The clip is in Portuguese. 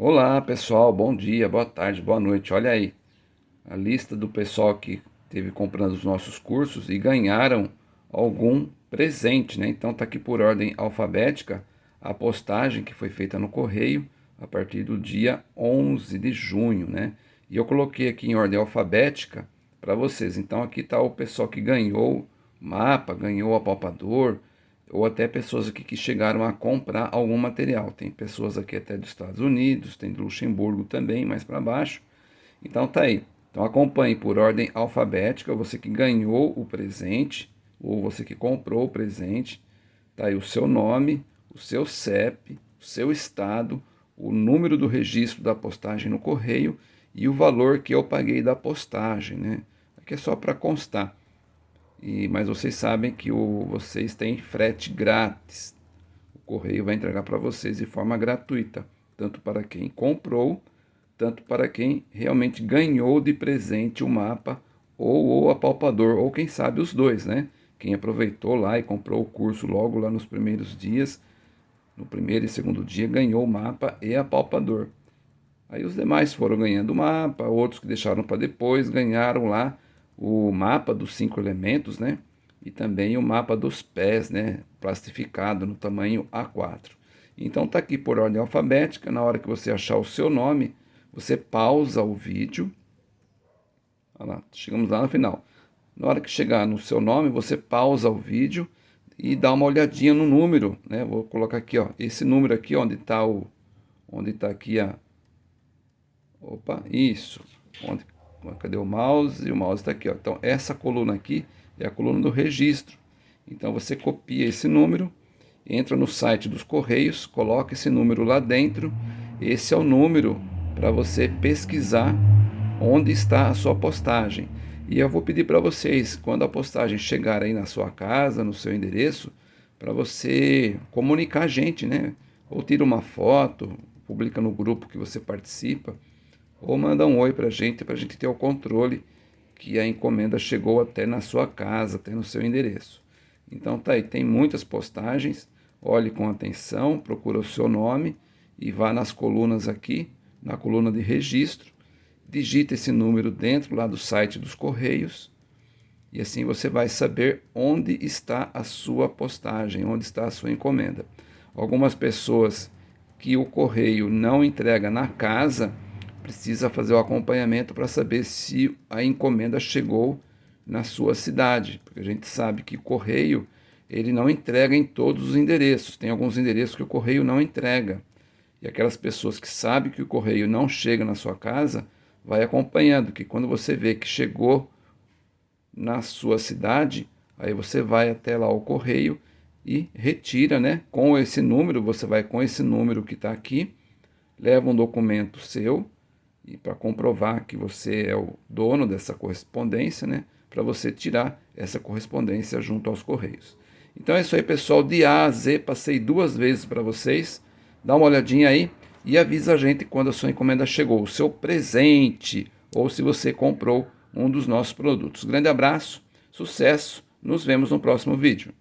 Olá pessoal, bom dia, boa tarde, boa noite. Olha aí a lista do pessoal que teve comprando os nossos cursos e ganharam algum presente, né? Então tá aqui por ordem alfabética a postagem que foi feita no correio a partir do dia 11 de junho, né? E eu coloquei aqui em ordem alfabética para vocês. Então aqui está o pessoal que ganhou mapa, ganhou apalpador, ou até pessoas aqui que chegaram a comprar algum material. Tem pessoas aqui até dos Estados Unidos, tem de Luxemburgo também, mais para baixo. Então tá aí. Então acompanhe por ordem alfabética, você que ganhou o presente, ou você que comprou o presente, tá aí o seu nome, o seu CEP, o seu estado, o número do registro da postagem no correio e o valor que eu paguei da postagem, né? Aqui é só para constar. E, mas vocês sabem que o, vocês têm frete grátis. O correio vai entregar para vocês de forma gratuita, tanto para quem comprou, tanto para quem realmente ganhou de presente o mapa ou o apalpador, ou quem sabe os dois, né? Quem aproveitou lá e comprou o curso logo lá nos primeiros dias, no primeiro e segundo dia, ganhou o mapa e apalpador. Aí os demais foram ganhando o mapa, outros que deixaram para depois ganharam lá o mapa dos cinco elementos, né? E também o mapa dos pés, né? Plastificado no tamanho A4. Então tá aqui por ordem alfabética, na hora que você achar o seu nome, você pausa o vídeo. Olha lá, chegamos lá no final. Na hora que chegar no seu nome, você pausa o vídeo e dá uma olhadinha no número, né? Vou colocar aqui, ó, esse número aqui onde está o onde está aqui a Opa, isso. Onde Cadê o mouse? O mouse está aqui. Ó. Então, essa coluna aqui é a coluna do registro. Então, você copia esse número, entra no site dos Correios, coloca esse número lá dentro. Esse é o número para você pesquisar onde está a sua postagem. E eu vou pedir para vocês, quando a postagem chegar aí na sua casa, no seu endereço, para você comunicar a gente, né? Ou tira uma foto, publica no grupo que você participa, ou manda um oi para a gente, para a gente ter o controle que a encomenda chegou até na sua casa, até no seu endereço. Então tá aí, tem muitas postagens, olhe com atenção, procura o seu nome e vá nas colunas aqui, na coluna de registro, digita esse número dentro lá do site dos Correios e assim você vai saber onde está a sua postagem, onde está a sua encomenda. Algumas pessoas que o correio não entrega na casa, precisa fazer o acompanhamento para saber se a encomenda chegou na sua cidade, porque a gente sabe que o correio ele não entrega em todos os endereços, tem alguns endereços que o correio não entrega. E aquelas pessoas que sabem que o correio não chega na sua casa, vai acompanhando, que quando você vê que chegou na sua cidade, aí você vai até lá o correio e retira, né? Com esse número, você vai com esse número que está aqui, leva um documento seu, e para comprovar que você é o dono dessa correspondência, né, para você tirar essa correspondência junto aos Correios. Então é isso aí, pessoal, de A a Z, passei duas vezes para vocês, dá uma olhadinha aí e avisa a gente quando a sua encomenda chegou, o seu presente, ou se você comprou um dos nossos produtos. Grande abraço, sucesso, nos vemos no próximo vídeo.